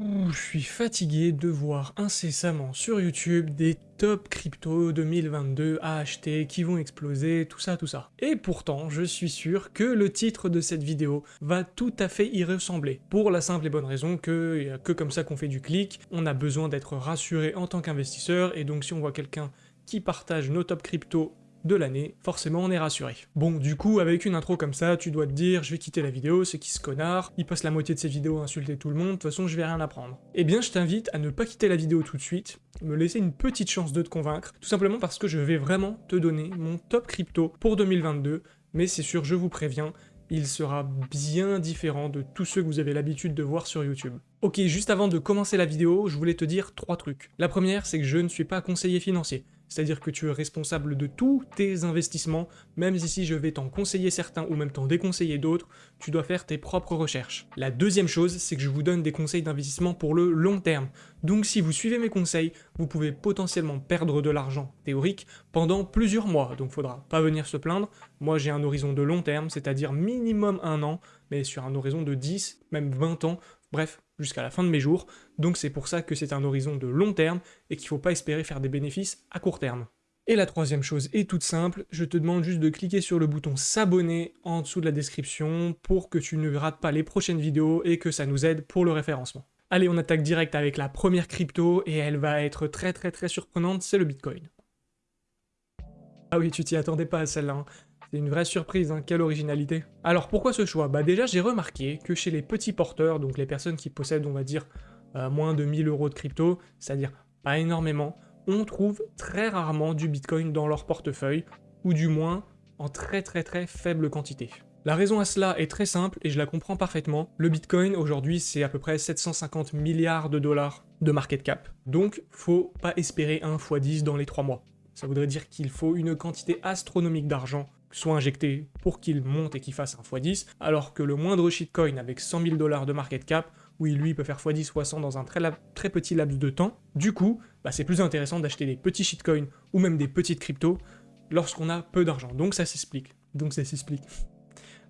Je suis fatigué de voir incessamment sur YouTube des top crypto 2022 à acheter qui vont exploser, tout ça, tout ça. Et pourtant, je suis sûr que le titre de cette vidéo va tout à fait y ressembler. Pour la simple et bonne raison que que comme ça qu'on fait du clic, on a besoin d'être rassuré en tant qu'investisseur, et donc si on voit quelqu'un qui partage nos top crypto de l'année, forcément on est rassuré. Bon, du coup, avec une intro comme ça, tu dois te dire, je vais quitter la vidéo, c'est qui ce connard, il passe la moitié de ses vidéos à insulter tout le monde, de toute façon je vais rien apprendre. Eh bien, je t'invite à ne pas quitter la vidéo tout de suite, me laisser une petite chance de te convaincre, tout simplement parce que je vais vraiment te donner mon top crypto pour 2022, mais c'est sûr, je vous préviens, il sera bien différent de tous ceux que vous avez l'habitude de voir sur YouTube. Ok, juste avant de commencer la vidéo, je voulais te dire trois trucs. La première, c'est que je ne suis pas conseiller financier c'est-à-dire que tu es responsable de tous tes investissements, même si je vais t'en conseiller certains ou même t'en déconseiller d'autres, tu dois faire tes propres recherches. La deuxième chose, c'est que je vous donne des conseils d'investissement pour le long terme. Donc si vous suivez mes conseils, vous pouvez potentiellement perdre de l'argent théorique pendant plusieurs mois, donc faudra pas venir se plaindre. Moi j'ai un horizon de long terme, c'est-à-dire minimum un an, mais sur un horizon de 10, même 20 ans, bref, jusqu'à la fin de mes jours, donc c'est pour ça que c'est un horizon de long terme et qu'il ne faut pas espérer faire des bénéfices à court terme. Et la troisième chose est toute simple, je te demande juste de cliquer sur le bouton s'abonner en dessous de la description pour que tu ne rates pas les prochaines vidéos et que ça nous aide pour le référencement. Allez, on attaque direct avec la première crypto et elle va être très très très surprenante, c'est le Bitcoin. Ah oui, tu t'y attendais pas à celle-là. Hein. C'est une vraie surprise, hein, quelle originalité. Alors pourquoi ce choix? Bah déjà j'ai remarqué que chez les petits porteurs, donc les personnes qui possèdent on va dire euh, moins de 1000 euros de crypto, c'est-à-dire pas énormément, on trouve très rarement du bitcoin dans leur portefeuille, ou du moins en très très très faible quantité. La raison à cela est très simple et je la comprends parfaitement. Le bitcoin aujourd'hui c'est à peu près 750 milliards de dollars de market cap. Donc faut pas espérer un x10 dans les 3 mois. Ça voudrait dire qu'il faut une quantité astronomique d'argent soit injecté pour qu'il monte et qu'il fasse un x10, alors que le moindre shitcoin avec 100 000 dollars de market cap, oui, lui peut faire x10 x 100 dans un très, très petit laps de temps, du coup, bah, c'est plus intéressant d'acheter des petits shitcoins ou même des petites cryptos lorsqu'on a peu d'argent. Donc ça s'explique. Donc ça s'explique.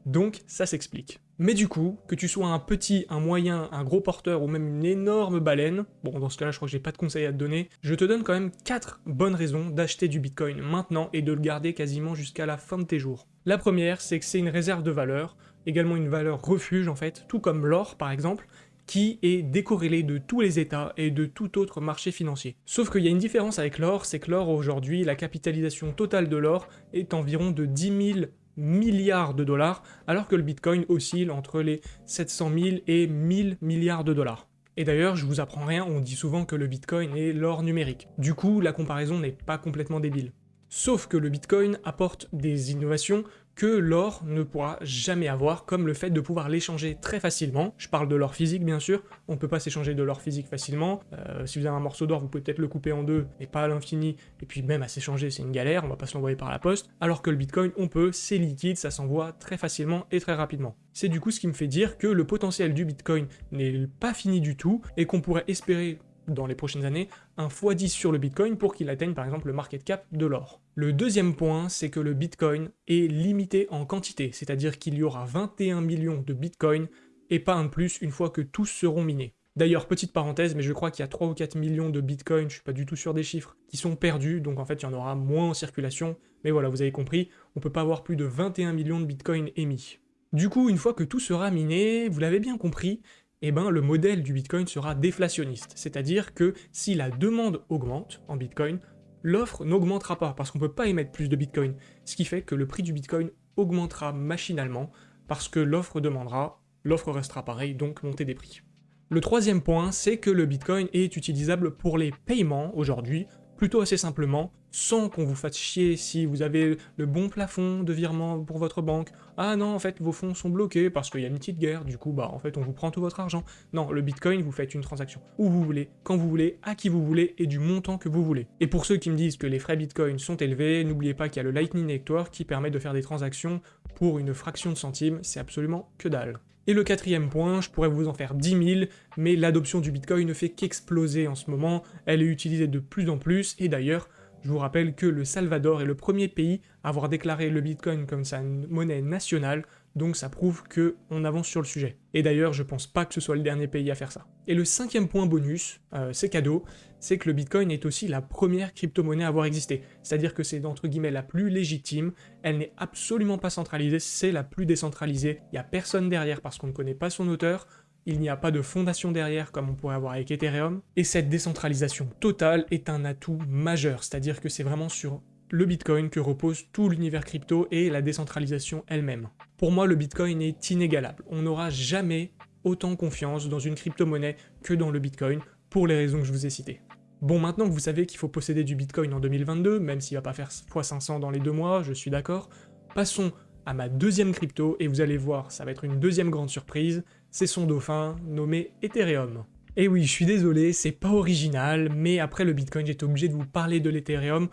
Donc ça s'explique. Mais du coup, que tu sois un petit, un moyen, un gros porteur ou même une énorme baleine, bon dans ce cas-là je crois que j'ai pas de conseils à te donner, je te donne quand même 4 bonnes raisons d'acheter du bitcoin maintenant et de le garder quasiment jusqu'à la fin de tes jours. La première, c'est que c'est une réserve de valeur, également une valeur refuge en fait, tout comme l'or par exemple, qui est décorrélé de tous les états et de tout autre marché financier. Sauf qu'il y a une différence avec l'or, c'est que l'or aujourd'hui, la capitalisation totale de l'or est environ de 10 000 milliards de dollars, alors que le Bitcoin oscille entre les 700 000 et 1000 milliards de dollars. Et d'ailleurs, je vous apprends rien, on dit souvent que le Bitcoin est l'or numérique. Du coup, la comparaison n'est pas complètement débile. Sauf que le Bitcoin apporte des innovations que l'or ne pourra jamais avoir, comme le fait de pouvoir l'échanger très facilement. Je parle de l'or physique, bien sûr, on ne peut pas s'échanger de l'or physique facilement. Euh, si vous avez un morceau d'or, vous pouvez peut-être le couper en deux, mais pas à l'infini, et puis même à s'échanger, c'est une galère, on va pas se l'envoyer par la poste. Alors que le Bitcoin, on peut, c'est liquide, ça s'envoie très facilement et très rapidement. C'est du coup ce qui me fait dire que le potentiel du Bitcoin n'est pas fini du tout, et qu'on pourrait espérer dans les prochaines années un x10 sur le Bitcoin pour qu'il atteigne par exemple le market cap de l'or. Le deuxième point, c'est que le Bitcoin est limité en quantité, c'est-à-dire qu'il y aura 21 millions de Bitcoin et pas un plus une fois que tous seront minés. D'ailleurs, petite parenthèse, mais je crois qu'il y a 3 ou 4 millions de Bitcoin, je suis pas du tout sûr des chiffres, qui sont perdus, donc en fait il y en aura moins en circulation, mais voilà, vous avez compris, on peut pas avoir plus de 21 millions de Bitcoin émis. Du coup, une fois que tout sera miné, vous l'avez bien compris, eh ben, le modèle du Bitcoin sera déflationniste, c'est-à-dire que si la demande augmente en Bitcoin, l'offre n'augmentera pas, parce qu'on ne peut pas émettre plus de Bitcoin, ce qui fait que le prix du Bitcoin augmentera machinalement, parce que l'offre demandera, l'offre restera pareille, donc montée des prix. Le troisième point, c'est que le Bitcoin est utilisable pour les paiements aujourd'hui, plutôt assez simplement, sans qu'on vous fasse chier si vous avez le bon plafond de virement pour votre banque. Ah non, en fait, vos fonds sont bloqués parce qu'il y a une petite guerre, du coup, bah, en fait, on vous prend tout votre argent. Non, le Bitcoin, vous faites une transaction où vous voulez, quand vous voulez, à qui vous voulez et du montant que vous voulez. Et pour ceux qui me disent que les frais Bitcoin sont élevés, n'oubliez pas qu'il y a le Lightning Network qui permet de faire des transactions pour une fraction de centime, c'est absolument que dalle. Et le quatrième point, je pourrais vous en faire 10 000, mais l'adoption du Bitcoin ne fait qu'exploser en ce moment, elle est utilisée de plus en plus, et d'ailleurs, je vous rappelle que le Salvador est le premier pays à avoir déclaré le Bitcoin comme sa monnaie nationale, donc ça prouve que on avance sur le sujet. Et d'ailleurs, je pense pas que ce soit le dernier pays à faire ça. Et le cinquième point bonus, euh, c'est cadeau, c'est que le Bitcoin est aussi la première crypto-monnaie à avoir existé. C'est-à-dire que c'est entre guillemets la plus légitime, elle n'est absolument pas centralisée, c'est la plus décentralisée, il n'y a personne derrière parce qu'on ne connaît pas son auteur, il n'y a pas de fondation derrière comme on pourrait avoir avec Ethereum, et cette décentralisation totale est un atout majeur, c'est-à-dire que c'est vraiment sur le Bitcoin que repose tout l'univers crypto et la décentralisation elle-même. Pour moi, le Bitcoin est inégalable. On n'aura jamais autant confiance dans une crypto-monnaie que dans le Bitcoin, pour les raisons que je vous ai citées. Bon, maintenant que vous savez qu'il faut posséder du Bitcoin en 2022, même s'il va pas faire x500 dans les deux mois, je suis d'accord, passons à ma deuxième crypto, et vous allez voir, ça va être une deuxième grande surprise, c'est son dauphin, nommé Ethereum. Et oui, je suis désolé, c'est pas original, mais après le Bitcoin, j'étais obligé de vous parler de l'Ethereum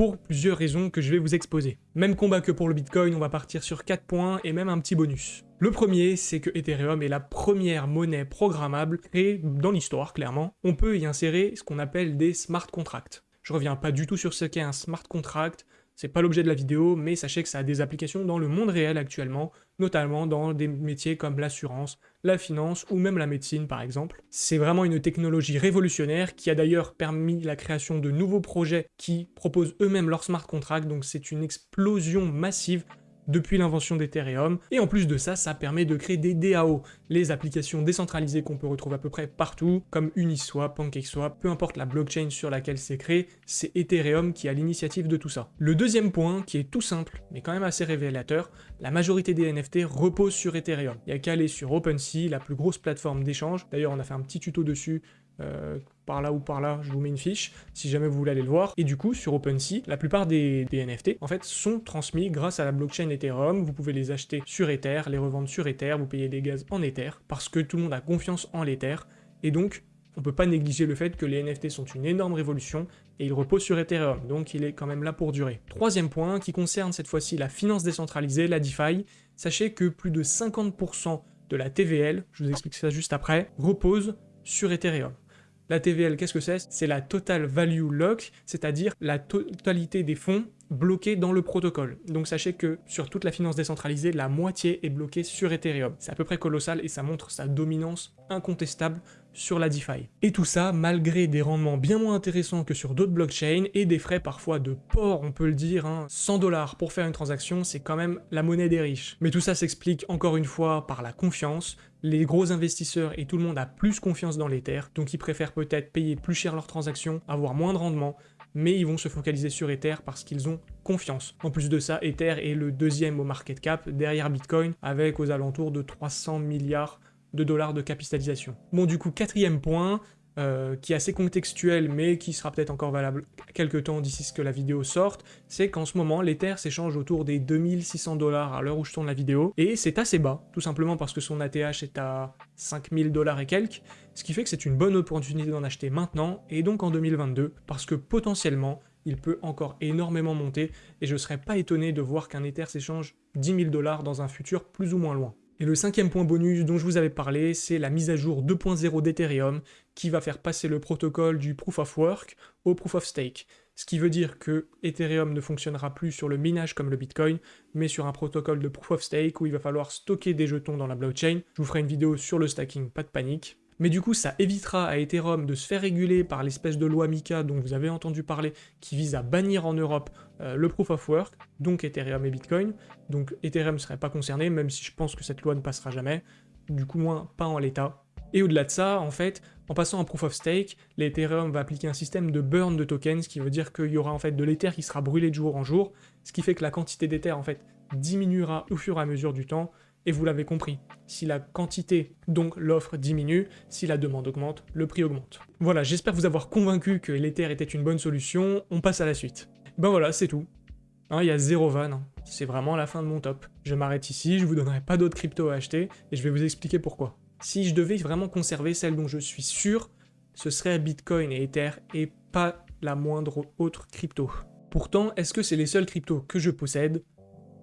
pour plusieurs raisons que je vais vous exposer. Même combat que pour le Bitcoin, on va partir sur 4 points et même un petit bonus. Le premier, c'est que Ethereum est la première monnaie programmable créée dans l'histoire, clairement. On peut y insérer ce qu'on appelle des smart contracts. Je reviens pas du tout sur ce qu'est un smart contract, c'est pas l'objet de la vidéo, mais sachez que ça a des applications dans le monde réel actuellement, notamment dans des métiers comme l'assurance, la finance ou même la médecine par exemple. C'est vraiment une technologie révolutionnaire qui a d'ailleurs permis la création de nouveaux projets qui proposent eux-mêmes leur smart contract, donc c'est une explosion massive depuis l'invention d'Ethereum, et en plus de ça, ça permet de créer des DAO, les applications décentralisées qu'on peut retrouver à peu près partout, comme Uniswap, PancakeSwap, peu importe la blockchain sur laquelle c'est créé, c'est Ethereum qui a l'initiative de tout ça. Le deuxième point, qui est tout simple, mais quand même assez révélateur, la majorité des NFT reposent sur Ethereum. Il n'y a qu'à aller sur OpenSea, la plus grosse plateforme d'échange, d'ailleurs on a fait un petit tuto dessus euh, par là ou par là, je vous mets une fiche, si jamais vous voulez aller le voir. Et du coup, sur OpenSea, la plupart des, NFT, en fait, sont transmis grâce à la blockchain Ethereum. Vous pouvez les acheter sur Ether, les revendre sur Ether, vous payez des gaz en Ether, parce que tout le monde a confiance en l'Ether. Et donc, on peut pas négliger le fait que les NFT sont une énorme révolution et ils reposent sur Ethereum, donc il est quand même là pour durer. Troisième point, qui concerne cette fois-ci la finance décentralisée, la DeFi, sachez que plus de 50% de la TVL, je vous explique ça juste après, repose sur Ethereum. La TVL, qu'est-ce que c'est? C'est la Total Value Lock, c'est-à-dire la totalité des fonds bloqués dans le protocole. Donc sachez que sur toute la finance décentralisée, la moitié est bloquée sur Ethereum. C'est à peu près colossal et ça montre sa dominance incontestable sur la DeFi. Et tout ça malgré des rendements bien moins intéressants que sur d'autres blockchains et des frais parfois de port, on peut le dire. 100 hein. dollars pour faire une transaction, c'est quand même la monnaie des riches. Mais tout ça s'explique encore une fois par la confiance, les gros investisseurs et tout le monde a plus confiance dans l'Ether, donc ils préfèrent peut-être payer plus cher leurs transactions, avoir moins de rendement, mais ils vont se focaliser sur Ether parce qu'ils ont confiance. En plus de ça, Ether est le deuxième au market cap derrière Bitcoin, avec aux alentours de 300 milliards de dollars de capitalisation. Bon du coup, quatrième point, euh, qui est assez contextuel, mais qui sera peut-être encore valable quelques temps d'ici ce que la vidéo sorte, c'est qu'en ce moment, l'Ether s'échange autour des 2600 dollars à l'heure où je tourne la vidéo, et c'est assez bas, tout simplement parce que son ATH est à 5000 dollars et quelques, ce qui fait que c'est une bonne opportunité d'en acheter maintenant, et donc en 2022, parce que potentiellement, il peut encore énormément monter, et je serais pas étonné de voir qu'un Ether s'échange 10 000 dollars dans un futur plus ou moins loin. Et le cinquième point bonus dont je vous avais parlé, c'est la mise à jour 2.0 d'Ethereum qui va faire passer le protocole du Proof of Work au Proof of Stake. Ce qui veut dire que Ethereum ne fonctionnera plus sur le minage comme le Bitcoin, mais sur un protocole de Proof of Stake où il va falloir stocker des jetons dans la blockchain. Je vous ferai une vidéo sur le stacking, pas de panique. Mais du coup, ça évitera à Ethereum de se faire réguler par l'espèce de loi Mika dont vous avez entendu parler, qui vise à bannir en Europe euh, le Proof of Work, donc Ethereum et Bitcoin. Donc Ethereum ne serait pas concerné, même si je pense que cette loi ne passera jamais. Du coup, moins pas en l'état. Et au-delà de ça, en fait, en passant en Proof of Stake, l'Ethereum va appliquer un système de burn de tokens, ce qui veut dire qu'il y aura en fait de l'Ether qui sera brûlé de jour en jour, ce qui fait que la quantité d'Ether en fait diminuera au fur et à mesure du temps, et vous l'avez compris, si la quantité, donc l'offre, diminue, si la demande augmente, le prix augmente. Voilà, j'espère vous avoir convaincu que l'Ether était une bonne solution, on passe à la suite. Ben voilà, c'est tout. Hein, il y a zéro van, hein. c'est vraiment la fin de mon top. Je m'arrête ici, je vous donnerai pas d'autres cryptos à acheter, et je vais vous expliquer pourquoi. Si je devais vraiment conserver celle dont je suis sûr, ce serait Bitcoin et Ether, et pas la moindre autre crypto. Pourtant, est-ce que c'est les seuls cryptos que je possède?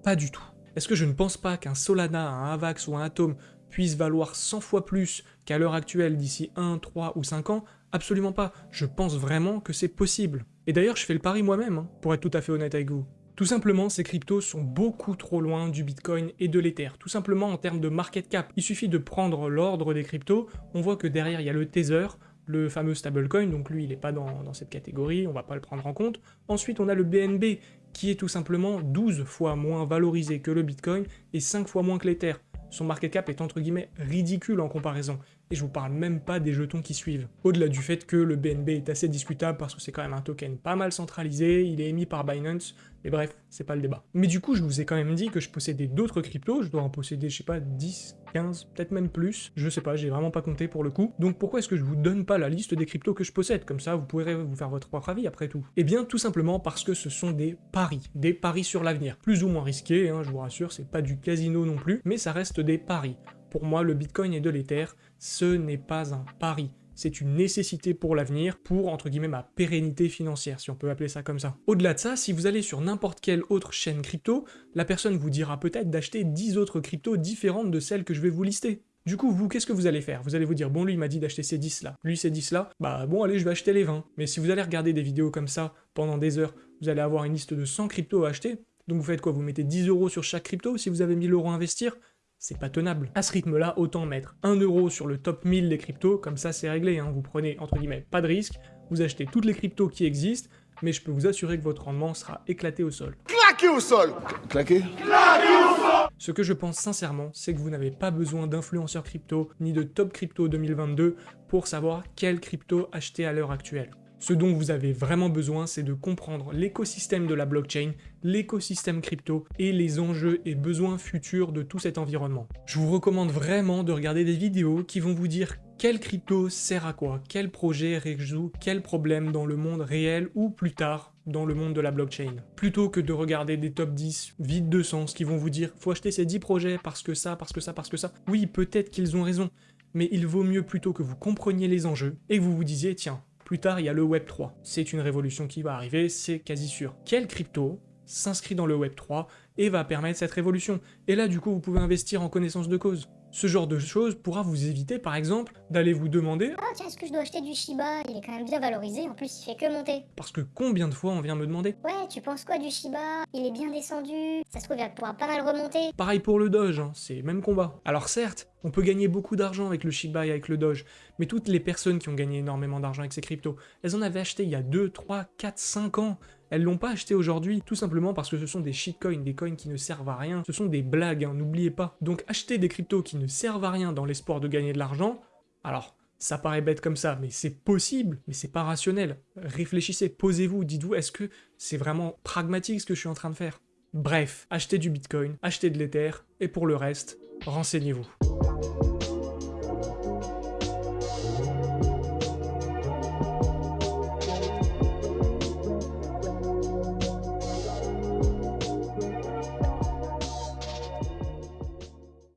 Pas du tout. Est-ce que je ne pense pas qu'un Solana, un Avax ou un Atom puisse valoir 100 fois plus qu'à l'heure actuelle d'ici 1, 3 ou 5 ans? Absolument pas. Je pense vraiment que c'est possible. Et d'ailleurs, je fais le pari moi-même, hein, pour être tout à fait honnête avec vous. Tout simplement, ces cryptos sont beaucoup trop loin du Bitcoin et de l'Ether. Tout simplement en termes de market cap. Il suffit de prendre l'ordre des cryptos, on voit que derrière il y a le Tether, le fameux stablecoin, donc lui il n'est pas dans, cette catégorie, on va pas le prendre en compte. Ensuite on a le BNB, qui est tout simplement 12 fois moins valorisé que le Bitcoin et 5 fois moins que l'Ether. Son market cap est entre guillemets ridicule en comparaison. Et je vous parle même pas des jetons qui suivent. Au-delà du fait que le BNB est assez discutable parce que c'est quand même un token pas mal centralisé, il est émis par Binance, mais bref, c'est pas le débat. Mais du coup, je vous ai quand même dit que je possédais d'autres cryptos, je dois en posséder, je sais pas, 10, 15, peut-être même plus, je sais pas, j'ai vraiment pas compté pour le coup. Donc pourquoi est-ce que je vous donne pas la liste des cryptos que je possède? Comme ça, vous pourrez vous faire votre propre avis après tout. Eh bien, tout simplement parce que ce sont des paris, des paris sur l'avenir. Plus ou moins risqués, hein, je vous rassure, c'est pas du casino non plus, mais ça reste des paris. Pour moi, le Bitcoin et de l'Ether, ce n'est pas un pari. C'est une nécessité pour l'avenir, pour, entre guillemets, ma pérennité financière, si on peut appeler ça comme ça. Au-delà de ça, si vous allez sur n'importe quelle autre chaîne crypto, la personne vous dira peut-être d'acheter 10 autres cryptos différentes de celles que je vais vous lister. Du coup, vous, qu'est-ce que vous allez faire? Vous allez vous dire, bon, lui, m'a dit d'acheter ces 10 là, lui, ces 10 là, bah bon, allez, je vais acheter les 20. Mais si vous allez regarder des vidéos comme ça pendant des heures, vous allez avoir une liste de 100 cryptos à acheter, donc vous faites quoi? Vous mettez 10 euros sur chaque crypto si vous avez 1000 euros à investir? C'est pas tenable. À ce rythme-là, autant mettre 1 euro sur le top 1000 des cryptos, comme ça c'est réglé, hein. vous prenez entre guillemets pas de risque, vous achetez toutes les cryptos qui existent, mais je peux vous assurer que votre rendement sera éclaté au sol. Claqué au sol Claqué? Claqué au sol Ce que je pense sincèrement, c'est que vous n'avez pas besoin d'influenceurs crypto, ni de top crypto 2022 pour savoir quelle crypto acheter à l'heure actuelle. Ce dont vous avez vraiment besoin, c'est de comprendre l'écosystème de la blockchain, l'écosystème crypto et les enjeux et besoins futurs de tout cet environnement. Je vous recommande vraiment de regarder des vidéos qui vont vous dire quelle crypto sert à quoi, quel projet résout quel problème dans le monde réel ou plus tard dans le monde de la blockchain. Plutôt que de regarder des top 10 vides de sens qui vont vous dire « faut acheter ces 10 projets parce que ça, parce que ça, parce que ça ». Oui, peut-être qu'ils ont raison, mais il vaut mieux plutôt que vous compreniez les enjeux et que vous vous disiez « tiens, plus tard, il y a le Web3. C'est une révolution qui va arriver, c'est quasi sûr. Quelle crypto s'inscrit dans le Web3 et va permettre cette révolution? Et là, du coup, vous pouvez investir en connaissance de cause. Ce genre de choses pourra vous éviter, par exemple, d'aller vous demander « Ah tiens, est-ce que je dois acheter du Shiba? Il est quand même bien valorisé, en plus il fait que monter. » Parce que combien de fois on vient me demander « Ouais, tu penses quoi du Shiba? Il est bien descendu, ça se trouve il va pouvoir pas mal remonter. » Pareil pour le Doge, hein, c'est même combat. Alors certes, on peut gagner beaucoup d'argent avec le Shiba et avec le Doge, mais toutes les personnes qui ont gagné énormément d'argent avec ces cryptos, elles en avaient acheté il y a 2, 3, 4, 5 ans. Elles l'ont pas acheté aujourd'hui, tout simplement parce que ce sont des shitcoins, des coins qui ne servent à rien, ce sont des blagues, hein, n'oubliez pas. Donc acheter des cryptos qui ne servent à rien dans l'espoir de gagner de l'argent, alors ça paraît bête comme ça, mais c'est possible, mais c'est pas rationnel. Réfléchissez, posez-vous, dites-vous, est-ce que c'est vraiment pragmatique ce que je suis en train de faire? Bref, achetez du bitcoin, achetez de l'ether, et pour le reste, renseignez-vous.